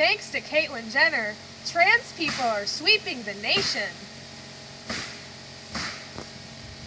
Thanks to Caitlyn Jenner, trans people are sweeping the nation.